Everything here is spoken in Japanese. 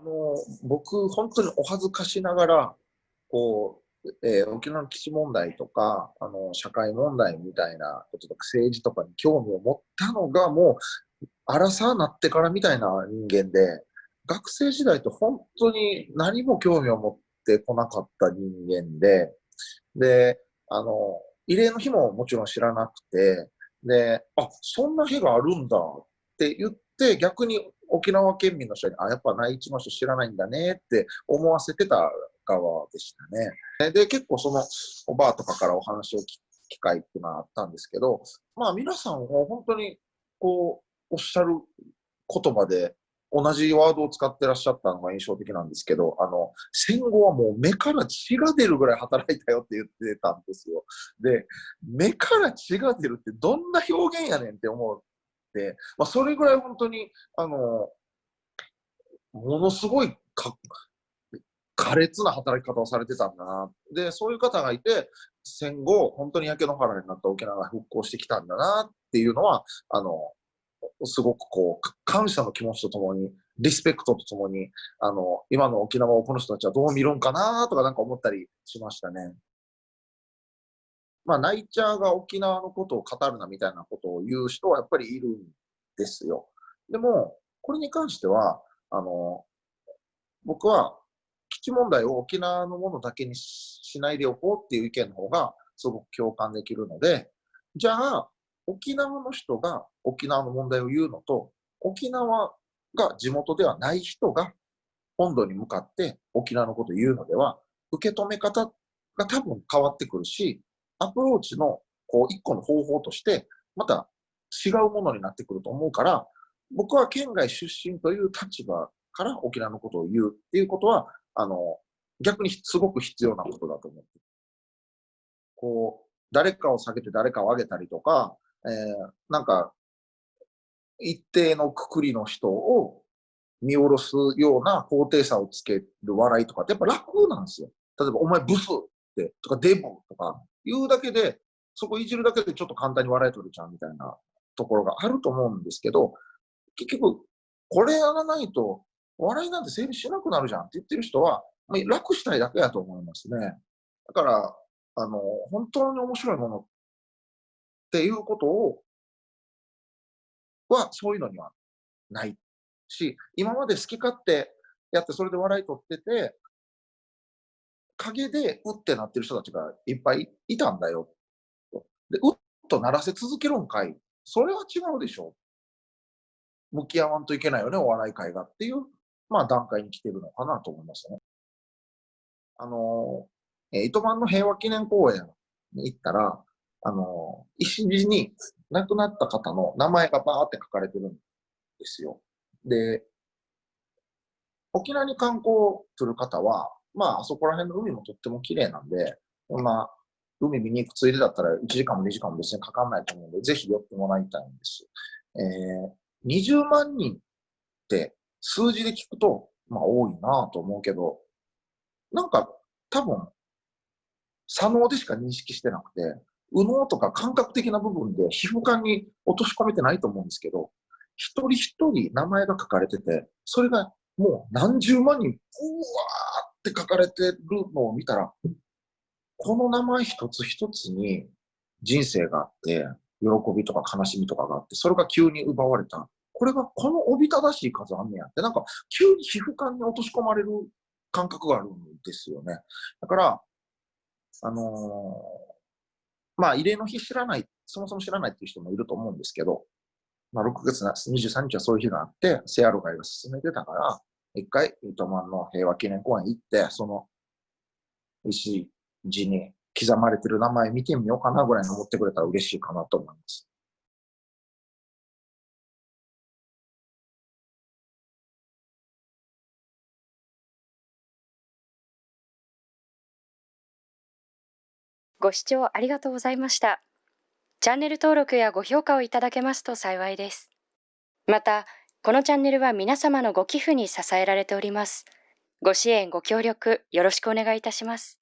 あの僕、本当にお恥ずかしながら、こう、えー、沖縄の基地問題とか、あの、社会問題みたいなこととか、政治とかに興味を持ったのが、もう、荒さなってからみたいな人間で、学生時代と本当に何も興味を持ってこなかった人間で、で、あの、慰霊の日ももちろん知らなくて、で、あ、そんな日があるんだって言って、逆に沖縄県民の人に、あ、やっぱ内地の人知らないんだねって思わせてた側でしたね。で、結構そのおばあとかからお話を聞く機会っていうのはあったんですけど、まあ皆さんも本当にこう、おっしゃる言葉で同じワードを使ってらっしゃったのが印象的なんですけど、あの、戦後はもう目から血が出るぐらい働いたよって言ってたんですよ。で、目から血が出るってどんな表現やねんって思って、まあ、それぐらい本当に、あの、ものすごいか苛烈な働き方をされてたんだな。で、そういう方がいて、戦後、本当に焼け野原になった沖縄が復興してきたんだなっていうのは、あの、すごくこう、感謝の気持ちとともに、リスペクトとともに、あの、今の沖縄をこの人たちはどう見るんかなとかなんか思ったりしましたね。まあ、ナイチャーが沖縄のことを語るなみたいなことを言う人はやっぱりいるんですよ。でも、これに関しては、あの、僕は基地問題を沖縄のものだけにしないでおこうっていう意見の方がすごく共感できるので、じゃあ、沖縄の人が沖縄の問題を言うのと、沖縄が地元ではない人が本土に向かって沖縄のことを言うのでは、受け止め方が多分変わってくるし、アプローチのこう一個の方法として、また違うものになってくると思うから、僕は県外出身という立場から沖縄のことを言うっていうことは、あの、逆にすごく必要なことだと思って。こう、誰かを下げて誰かを上げたりとか、えー、なんか、一定のくくりの人を見下ろすような高低差をつける笑いとかってやっぱ楽なんですよ。例えば、お前ブスってとかデブとか言うだけで、そこいじるだけでちょっと簡単に笑い取れちゃうみたいなところがあると思うんですけど、結局、これやらないと笑いなんて成立しなくなるじゃんって言ってる人は、まあ、楽したいだけやと思いますね。だから、あの、本当に面白いものっていうことを、は、そういうのにはないし、今まで好き勝手やってそれで笑い取ってて、陰でうってなってる人たちがいっぱいいたんだよ。で、うっと鳴らせ続けるんかい。それは違うでしょ。向き合わんといけないよね、お笑い会がっていう、まあ段階に来てるのかなと思いましたね。あの、え糸満の平和記念公園に行ったら、あの、石地に亡くなった方の名前がバーって書かれてるんですよ。で、沖縄に観光する方は、まあ、あそこら辺の海もとっても綺麗なんで、まあ、海見に行くついでだったら1時間も2時間も別にかかんないと思うので、ぜひ寄ってもらいたいんです。えー、20万人って数字で聞くと、まあ多いなと思うけど、なんか多分、左脳でしか認識してなくて、右脳とか感覚的な部分で皮膚感に落とし込めてないと思うんですけど、一人一人名前が書かれてて、それがもう何十万人、うわーって書かれてるのを見たら、この名前一つ一つに人生があって、喜びとか悲しみとかがあって、それが急に奪われた。これがこのおびただしい数あんねやって、なんか急に皮膚感に落とし込まれる感覚があるんですよね。だから、あのーまあ、慰霊の日知らない、そもそも知らないっていう人もいると思うんですけど、まあ、6月23日はそういう日があって、セアロガイが進めてたから、一回、糸満の平和記念公園行って、その石地に刻まれてる名前見てみようかなぐらいに思ってくれたら嬉しいかなと思います。ご視聴ありがとうございました。チャンネル登録やご評価をいただけますと幸いです。また、このチャンネルは皆様のご寄付に支えられております。ご支援、ご協力、よろしくお願いいたします。